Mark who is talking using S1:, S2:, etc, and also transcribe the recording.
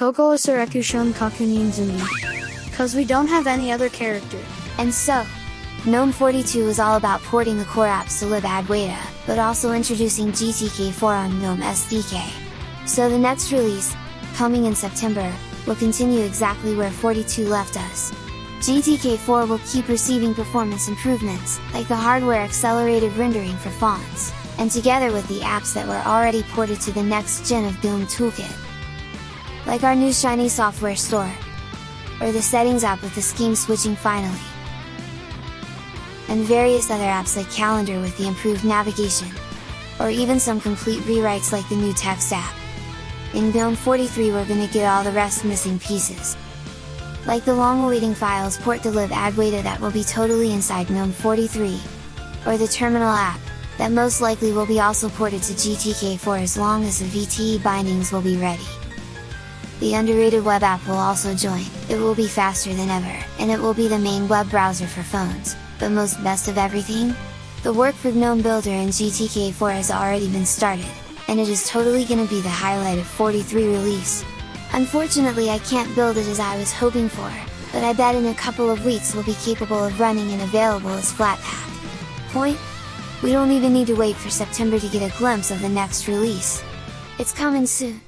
S1: Koko Asurakushon Kakunin Zumi. Cause we don't have any other character.
S2: And so, GNOME 42 is all about porting the core apps to libadwaita, but also introducing GTK4 on GNOME SDK. So the next release, coming in September, will continue exactly where 42 left us. GTK4 will keep receiving performance improvements, like the hardware accelerated rendering for fonts, and together with the apps that were already ported to the next gen of GNOME Toolkit. Like our new Shiny software store, or the settings app with the scheme switching finally and various other apps like Calendar with the improved navigation, or even some complete rewrites like the new text app. In GNOME 43 we're gonna get all the rest missing pieces. Like the long-awaiting files port to libadwaita that will be totally inside GNOME 43, or the terminal app, that most likely will be also ported to GTK4 as long as the VTE bindings will be ready. The underrated web app will also join, it will be faster than ever, and it will be the main web browser for phones, but most best of everything? The work for GNOME Builder in GTK4 has already been started, and it is totally gonna be the highlight of 43 release. Unfortunately I can't build it as I was hoping for, but I bet in a couple of weeks will be capable of running and available as Flatpak. Point? We don't even need to wait for September to get a glimpse of the next release. It's coming soon!